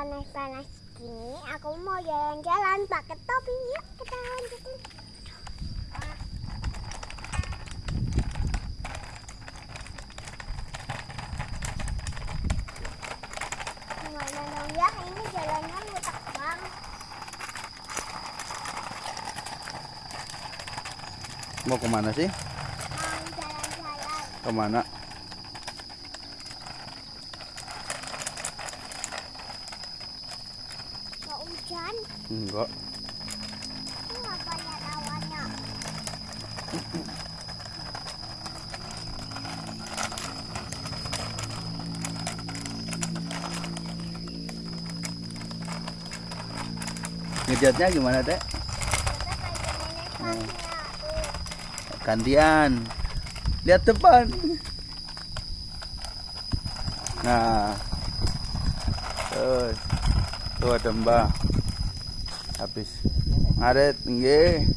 panas-panas gini, aku mau jalan-jalan pakai topi. Yuk kita lanjutin. Gimana dong ya? Ini jalannya mutak banget. Mau ke mana sih? Mau jalan-jalan. Ke mana? Mau hujan? Enggak. Ya? Ngejatnya gimana, Teh? Gantian. Lihat depan. Nah. Tuh ada Mbah. habis. Ngaret nggih.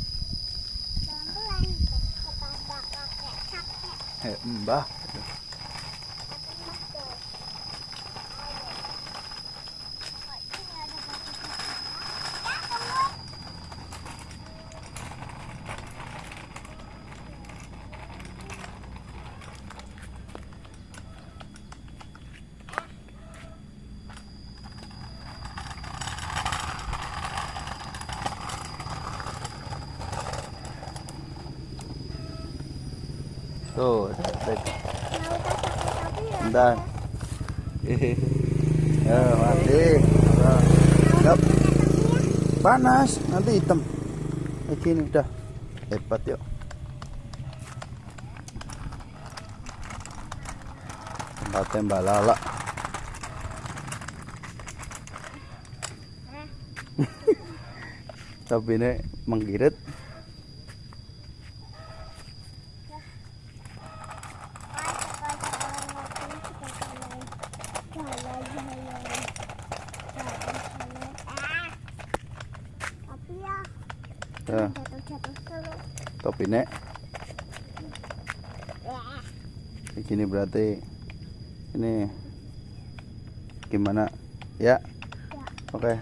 Eh, mbah. Tuh. Ya, mati. Panas, nanti hitam. Kayak gini udah. Hebat yuk. Tempatnya Mbak Lala. Tapi ini menggirit. Tapi ya, Ya, jatuh-jatuh terus. topi nek. Ya. Kayak gini berarti ini gimana? Ya. Oke.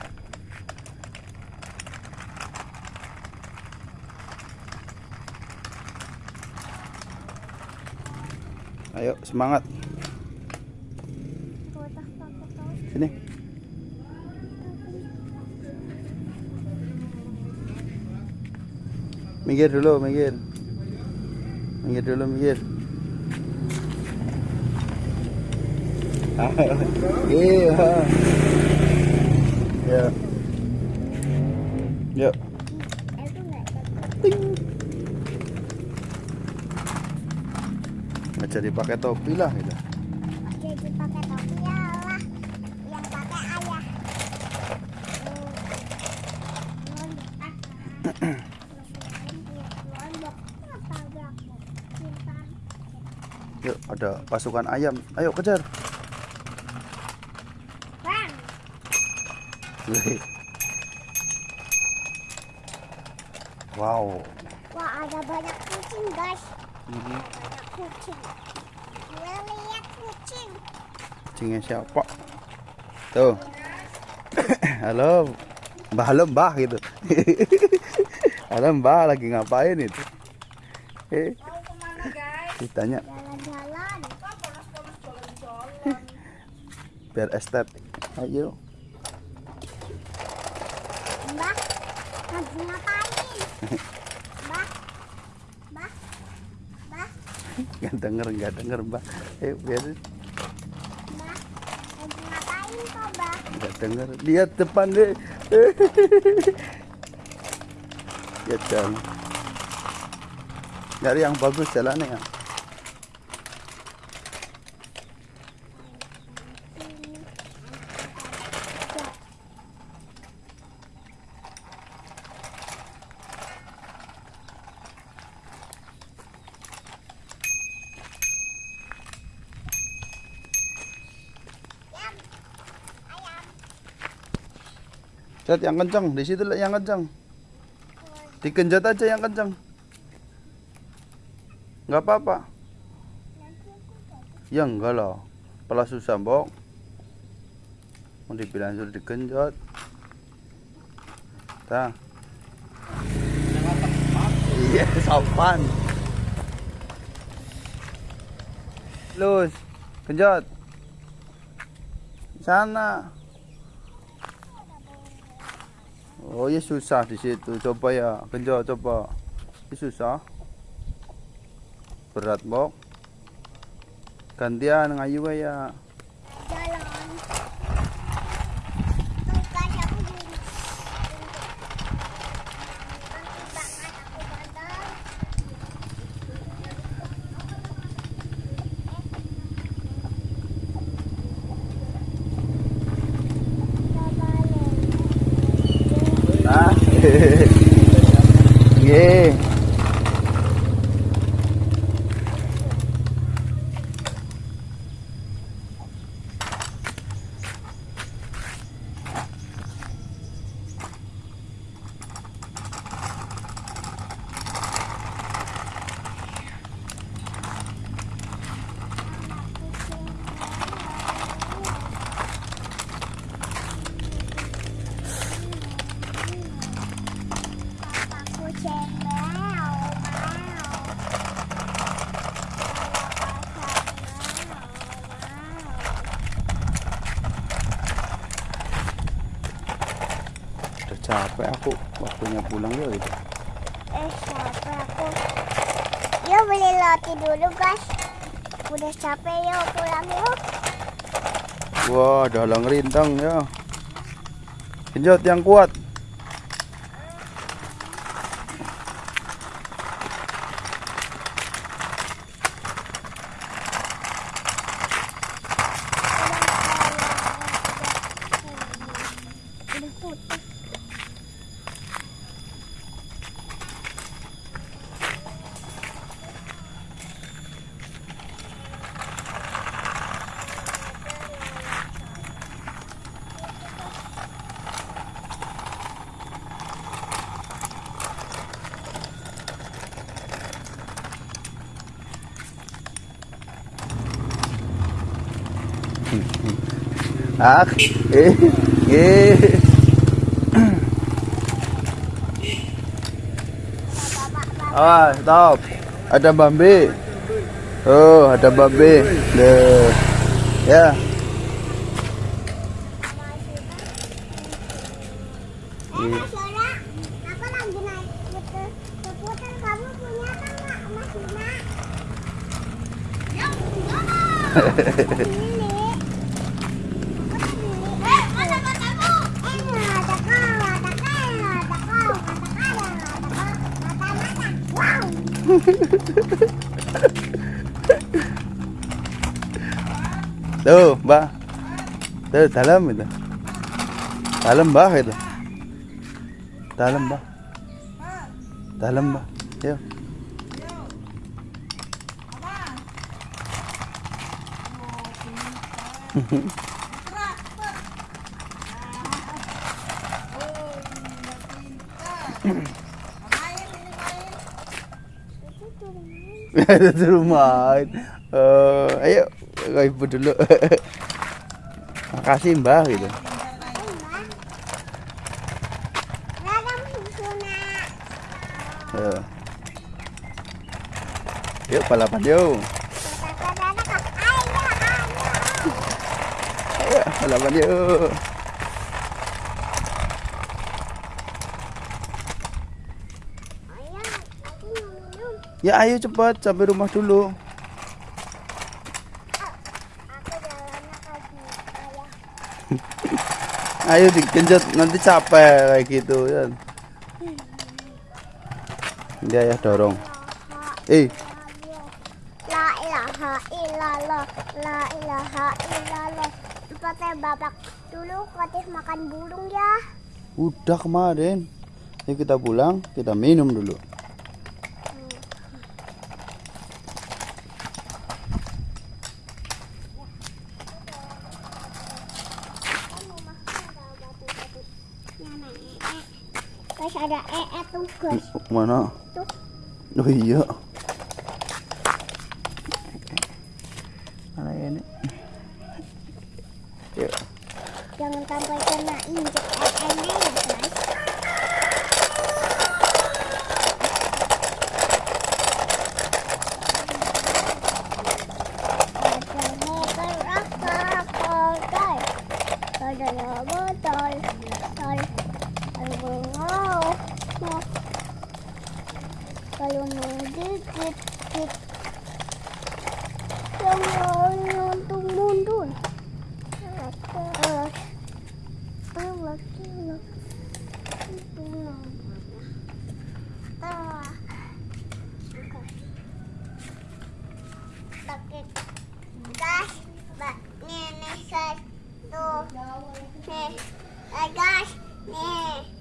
Ayo semangat sini. Minggir dulu, minggir. Minggir dulu, minggir. Iya. Ya. Yuk. Cocok. Nggak jadi pakai topi lah gitu. Yuk, ada pasukan ayam. Ayo kejar. Bang, Wow. wah ada banyak kucing guys. Ini Banyak kucing. Gue lihat kucing. kucingnya siapa? Tuh. Halo. Mbah, halo Mbah gitu. halo Mbah lagi ngapain itu? Eh? Ditanya Jalan-jalan. Biar estetik. Ayo. Mbak, lagi ngapain? Mbak, Mbak, Mbak, Nggak denger, nggak denger Mbah. Eh, biar Mbak, lagi ngapain kok Mbak? nggak denger. Lihat depan deh. Lihat jalan. Nyari yang bagus jalannya ya. Cat yang kencang, di situ yang kencang. Dikenjat aja yang kencang. Nggak apa-apa. Ya enggak lah. Pelas susah, Mbok. Mau dibilang suruh digenjot. Tah. Iya, sopan. Lus, genjot. Sana. Oh, ya susah di situ. Coba ya, genjot coba. Ini susah. Berat, Bok. Gantian ngayu ya. Yeah. capek aku. Waktunya pulang ya gitu. Eh, capek aku. Yuk beli roti dulu, guys. Udah capek yuk pulang yuk. Wah, dalang rintang ya. Genjot yang kuat. Ah, eh, eh. Ah, stop. Ada Bambi. Oh, ada Bambi. Ya. Eh, Tuh, Mbak. Tuh, dalam itu. Dalam, Mbak itu. Dalam, Mbak. Dalam, Mbak. Yuk. Itu main. Eh, ayo ke ibu dulu. Makasih mbak gitu. Eh. Yuk balapan yuk. Ayo balapan yuk. Ayah, aku mau minum. Ya ayo cepat sampai rumah dulu. Ayo digenjot nanti capek kayak gitu ya. Dia ya dorong. Eh, La ilaha illallah, la ilaha illallah. Pakai babak dulu kotis makan burung ya. udah kemarin. Ayo kita pulang, kita minum dulu. Guys ada ee tuh guys. Mana? Tuh. Oh iya. Mana ini? Yuk. Jangan sampai kena injek airnya ya guys Ada botol, botol, kalau mau, mau, mau dikit, yang mundur. Guys, nih,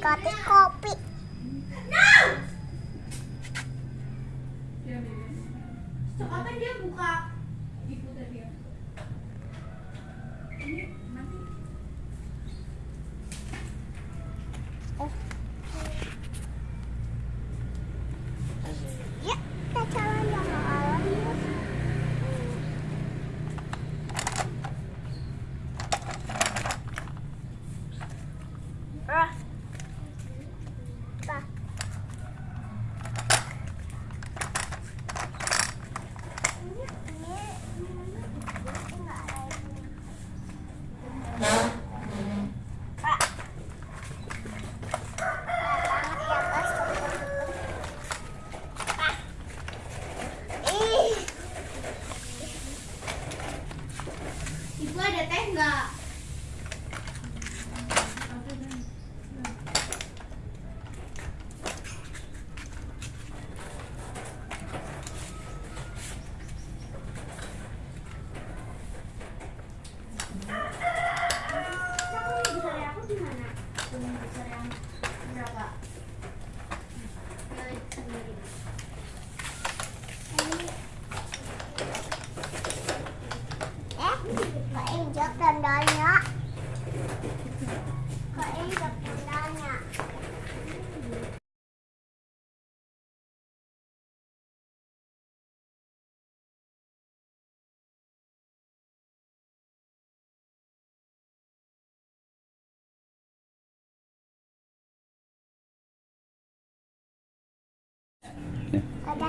got this copy.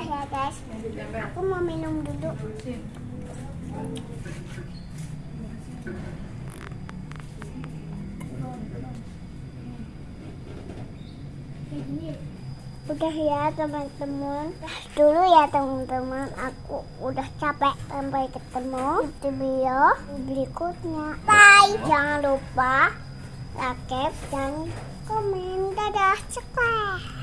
Ya guys, aku mau minum dulu. Udah ya teman-teman. Dulu ya teman-teman, aku udah capek. Sampai ketemu di video berikutnya. Bye. Jangan lupa like dan komen. Dadah, cepat.